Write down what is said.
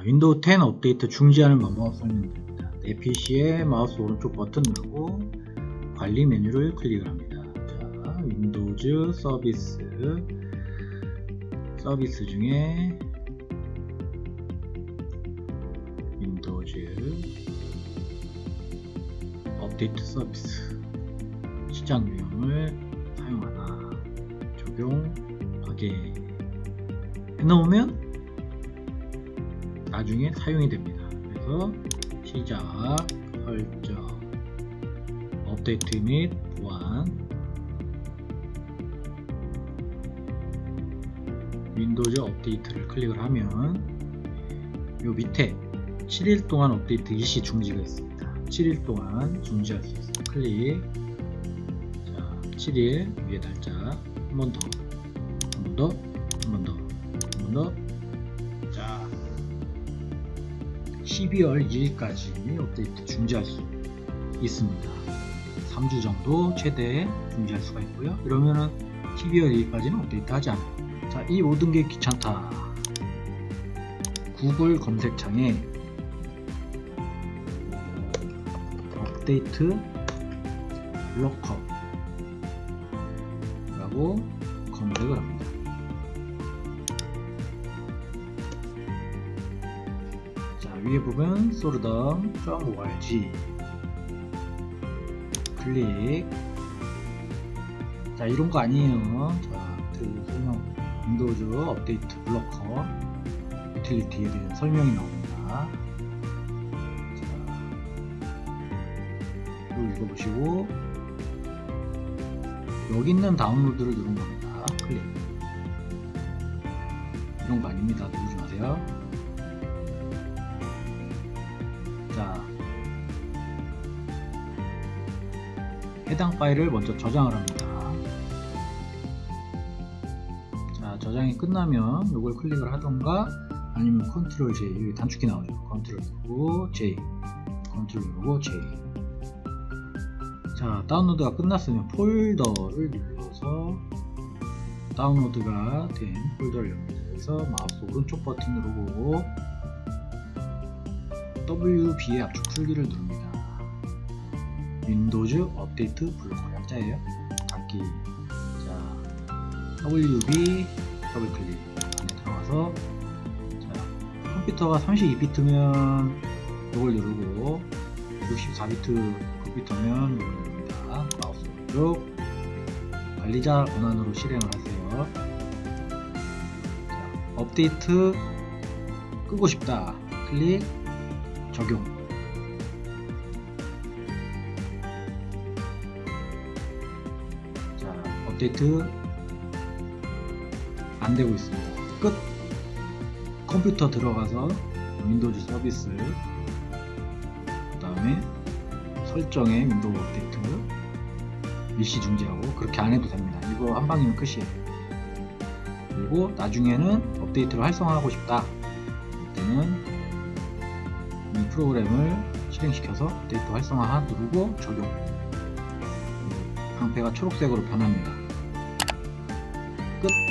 자, 윈도우 10 업데이트 중지하는 방법 설명드립니다. 내 PC에 마우스 오른쪽 버튼 누르고 관리 메뉴를 클릭을 합니다. 자, 윈도우즈 서비스 서비스 중에 윈도우즈 업데이트 서비스 시작 유형을 사용 안 함 적용 확인 해놓으면 나중에 사용이 됩니다. 그래서 시작, 설정, 업데이트 및 보안, 윈도우즈 업데이트를 클릭을 하면 요 밑에 7일 동안 업데이트 일시 중지가 있습니다. 7일 동안 중지할 수 있어요. 클릭. 자, 7일 위에 달자 한번 더, 한 번 더, 한 번 더, 한 번 더. 12월 2일까지 업데이트 중지할 수 있습니다. 3주 정도 최대 중지할 수가 있고요. 이러면은 12월 2일까지는 업데이트 하지 않아요. 자, 이 모든 게 귀찮다. 구글 검색창에 update blocker 라고 검색을 합니다. 위에 보면 sordum.org 클릭 자, 이런 거 아니에요. 자, 그 설명 윈도우즈 update blocker 유틸리티에 대한 설명이 나옵니다. 자, 이거 읽어보시고 여기 있는 다운로드를 누른 겁니다. 클릭. 이런 거 아닙니다. 누르지 마세요. 자, 해당 파일을 먼저 저장을 합니다. 자, 저장이 끝나면 이걸 클릭을 하던가 아니면 컨트롤 J 여기 단축키 나오죠. 컨트롤 누르고 J, 컨트롤 누르고 J. 자, 다운로드가 끝났으면 폴더를 눌러서 다운로드가 된 폴더를. 그래서 마우스 오른쪽 버튼 누르고 WB의 압축 풀기를 누릅니다. Windows Update Blocker 약자예요. 각기 자 WB 더블 클릭 안에 들어가서 자 컴퓨터가 32비트면 이걸 누르고 64비트 컴퓨터면 이걸 누릅니다. 마우스 오른쪽 관리자 권한으로 실행을 하세요. 자, 업데이트 끄고 싶다. 클릭 적용. 자 업데이트. 안되고 있습니다. 끝. 컴퓨터 들어가서 Windows 서비스. 그 다음에 설정에 Window 업데이트. 일시 중지하고 그렇게 안해도 됩니다. 이거 한방이면 끝이에요. 그리고 나중에는 업데이트를 활성화하고 싶다. 이때는 이 프로그램을 실행시켜서 데이터 활성화 누르고 적용. 방패가 초록색으로 변합니다. 끝